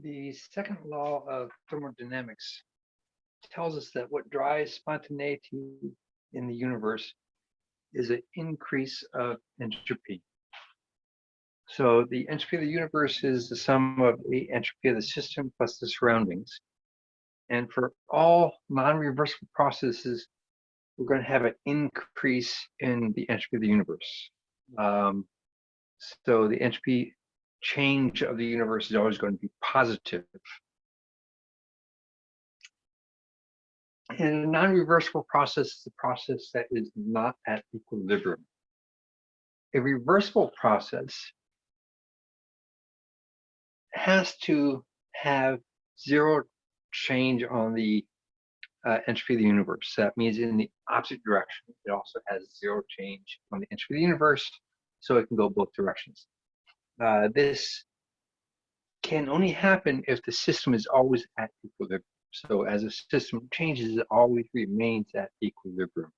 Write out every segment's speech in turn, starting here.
The second law of thermodynamics tells us that what drives spontaneity in the universe is an increase of entropy. So the entropy of the universe is the sum of the entropy of the system plus the surroundings. And for all non-reversible processes, we're going to have an increase in the entropy of the universe. Um, so the entropy change of the universe is always going to be positive. And a non-reversible process is a process that is not at equilibrium. A reversible process has to have zero change on the uh, entropy of the universe. That means in the opposite direction. It also has zero change on the entropy of the universe, so it can go both directions. Uh, this can only happen if the system is always at equilibrium. So as a system changes, it always remains at equilibrium.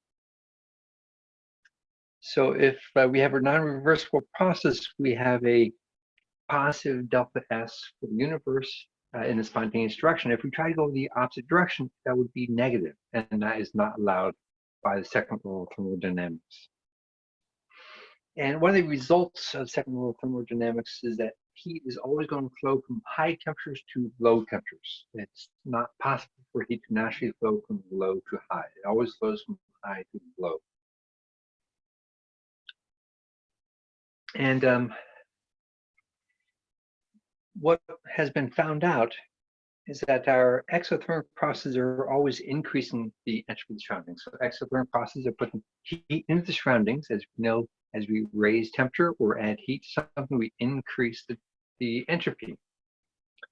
So if uh, we have a non-reversible process, we have a positive delta S for the universe uh, in the spontaneous direction. If we try to go the opposite direction, that would be negative, and that is not allowed by the second law of thermodynamics. And one of the results of second law of thermodynamics is that heat is always going to flow from high temperatures to low temperatures. It's not possible for heat to naturally flow from low to high. It always flows from high to low. And um, what has been found out is that our exothermic processes are always increasing the entropy of the surroundings. So exothermic processes are putting heat into the surroundings, as we know as we raise temperature or add heat to something, we increase the, the entropy.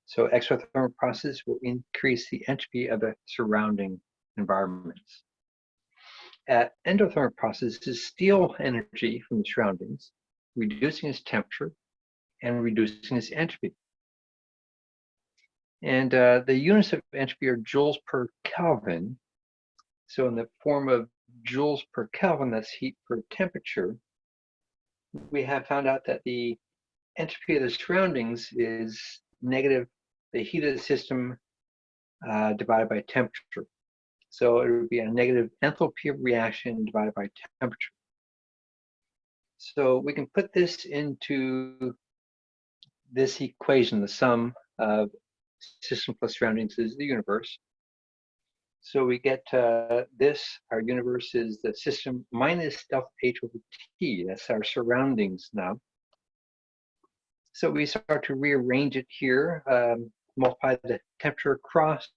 So exothermic processes will increase the entropy of the surrounding environments. At endothermic processes, steal energy from the surroundings, reducing its temperature and reducing its entropy. And uh, the units of entropy are joules per Kelvin. So in the form of joules per Kelvin, that's heat per temperature, we have found out that the entropy of the surroundings is negative the heat of the system uh, divided by temperature. So it would be a negative enthalpy reaction divided by temperature. So we can put this into this equation, the sum of system plus surroundings is the universe. So we get uh, this, our universe is the system minus delta H over T. That's our surroundings now. So we start to rearrange it here, um, multiply the temperature across,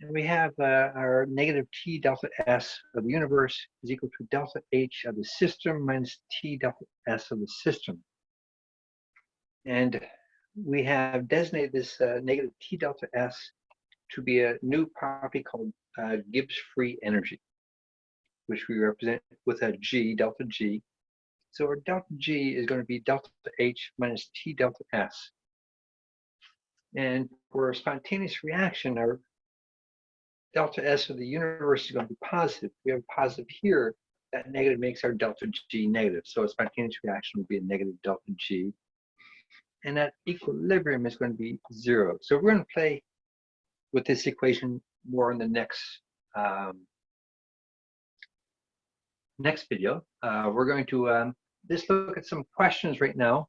and we have uh, our negative T delta S of the universe is equal to delta H of the system minus T delta S of the system. And we have designated this uh, negative T delta S to be a new property called uh, Gibbs free energy, which we represent with a G, delta G. So our delta G is going to be delta H minus T delta S. And for a spontaneous reaction, our delta S of the universe is going to be positive. We have a positive here, that negative makes our delta G negative. So a spontaneous reaction would be a negative delta G. And that equilibrium is going to be zero. So we're going to play with this equation more in the next um, next video. Uh, we're going to um, just look at some questions right now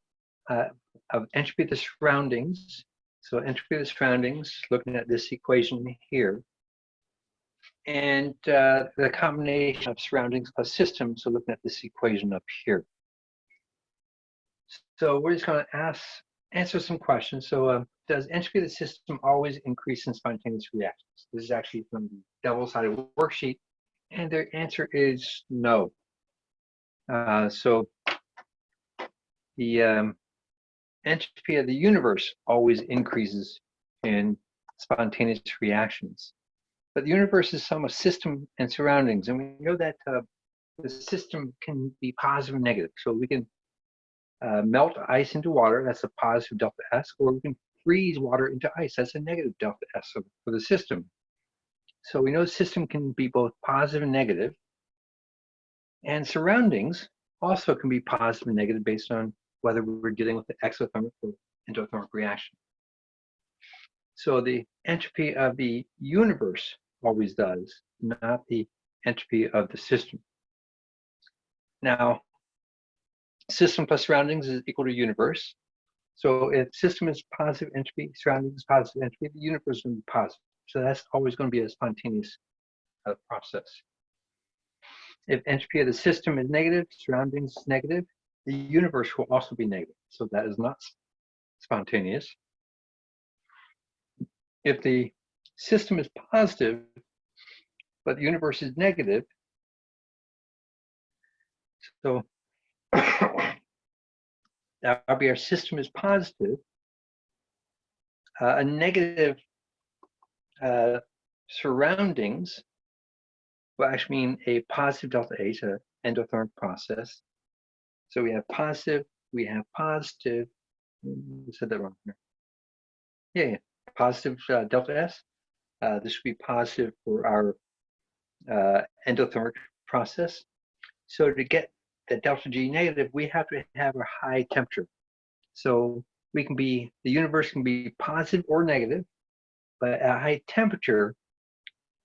uh, of entropy of the surroundings. So entropy of the surroundings, looking at this equation here. And uh, the combination of surroundings plus system, so looking at this equation up here. So we're just going to ask answer some questions. So uh, does entropy of the system always increase in spontaneous reactions? This is actually from the double-sided worksheet. And their answer is no. Uh, so the um, entropy of the universe always increases in spontaneous reactions. But the universe is sum of system and surroundings. And we know that uh, the system can be positive and negative. So we can uh, melt ice into water, that's a positive delta S, or we can freeze water into ice, that's a negative delta S for the system. So we know the system can be both positive and negative, and surroundings also can be positive and negative based on whether we're dealing with the exothermic or endothermic reaction. So the entropy of the universe always does, not the entropy of the system. Now, system plus surroundings is equal to universe. So if system is positive entropy, surroundings is positive entropy, the universe will be positive. So that's always going to be a spontaneous uh, process. If entropy of the system is negative, surroundings is negative, the universe will also be negative. So that is not spontaneous. If the system is positive, but the universe is negative, so our system is positive, uh, a negative uh, surroundings will actually mean a positive delta H, an endothermic process. So we have positive, we have positive, I said that wrong here. Yeah, yeah. positive uh, delta S. Uh, this would be positive for our uh, endothermic process. So to get the delta G negative, we have to have a high temperature. So we can be, the universe can be positive or negative, but at a high temperature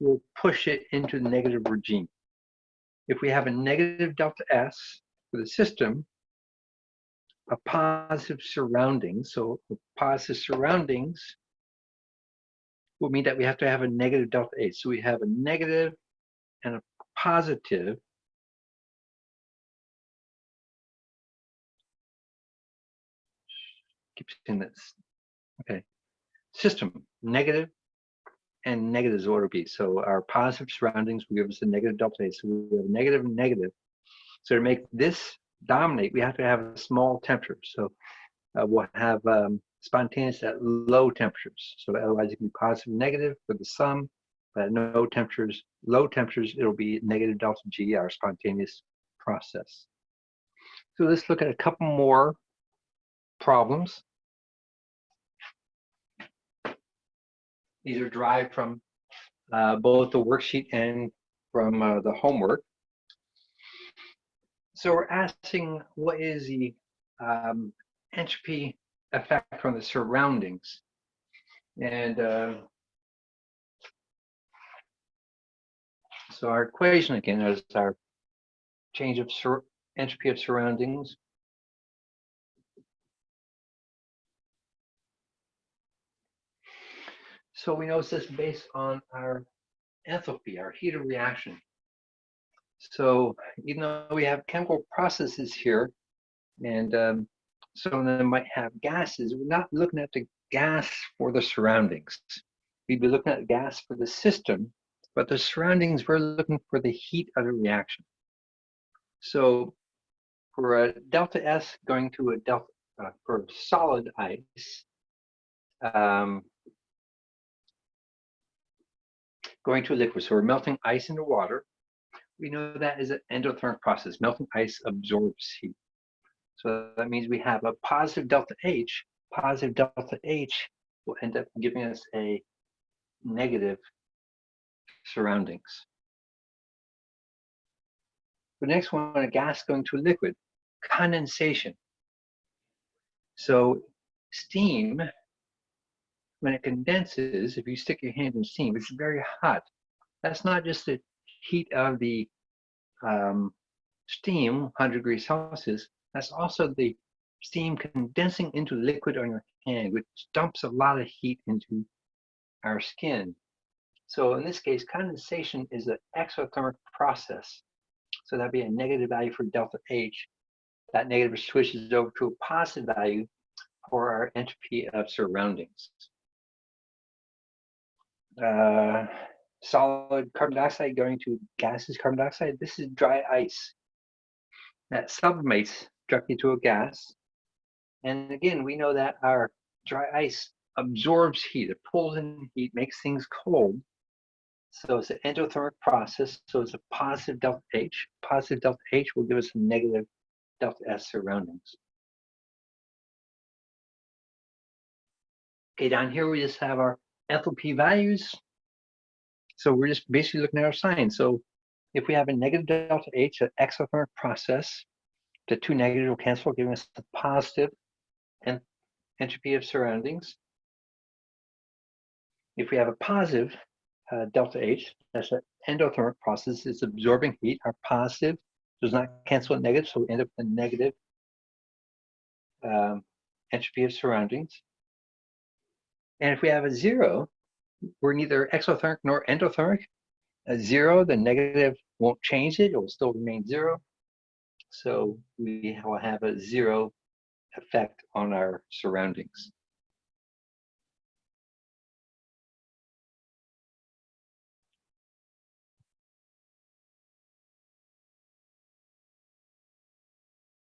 will push it into the negative regime. If we have a negative delta S for the system, a positive surrounding, so positive surroundings will mean that we have to have a negative delta H. So we have a negative and a positive keep saying this. Okay. System, negative and negative is order B. So our positive surroundings will give us a negative delta H. So we have negative and negative. So to make this dominate, we have to have a small temperature. So uh, we'll have um, spontaneous at low temperatures. So otherwise it can be positive and negative for the sum, but at no temperatures, low temperatures, it'll be negative delta G, our spontaneous process. So let's look at a couple more problems. These are derived from uh, both the worksheet and from uh, the homework. So we're asking what is the um, entropy effect from the surroundings? And uh, so our equation again is our change of entropy of surroundings So we know this based on our enthalpy, our heat of reaction. So even though we have chemical processes here, and um, some of them might have gases, we're not looking at the gas for the surroundings. We'd be looking at gas for the system, but the surroundings, we're looking for the heat of the reaction. So for a delta S going to a delta, uh, for solid ice, um, going to a liquid. So we're melting ice into water. We know that is an endothermic process. Melting ice absorbs heat. So that means we have a positive delta H. Positive delta H will end up giving us a negative surroundings. The next one, a gas going to a liquid, condensation. So steam when it condenses, if you stick your hand in steam, it's very hot. That's not just the heat of the um, steam, 100 degrees Celsius, that's also the steam condensing into liquid on your hand, which dumps a lot of heat into our skin. So in this case, condensation is an exothermic process. So that'd be a negative value for delta H. That negative switches over to a positive value for our entropy of surroundings uh, solid carbon dioxide going to gases carbon dioxide. This is dry ice that sublimates directly to a gas. And again, we know that our dry ice absorbs heat, it pulls in heat, makes things cold. So it's an endothermic process. So it's a positive delta H. Positive delta H will give us a negative delta S surroundings. Okay, down here we just have our enthalpy values. So we're just basically looking at our sign. So if we have a negative delta H, an exothermic process, the two negatives will cancel, giving us the positive and entropy of surroundings. If we have a positive uh, delta H, that's an endothermic process, it's absorbing heat. Our positive does not cancel a negative, so we end up with a negative um, entropy of surroundings. And if we have a zero, we're neither exothermic nor endothermic. A zero, the negative won't change it, it will still remain zero. So we will have a zero effect on our surroundings.